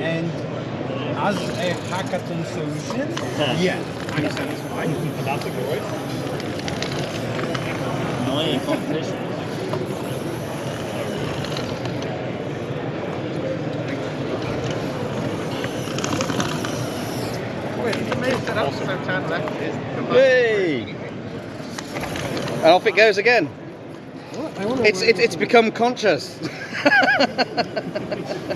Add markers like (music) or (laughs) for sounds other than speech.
And as a hackathon solution, (laughs) yeah, I'm satisfied. Fantastic voice. Annoying competition. Wait, you made is. Hey! And off it goes again. I It's it, it's become conscious. (laughs)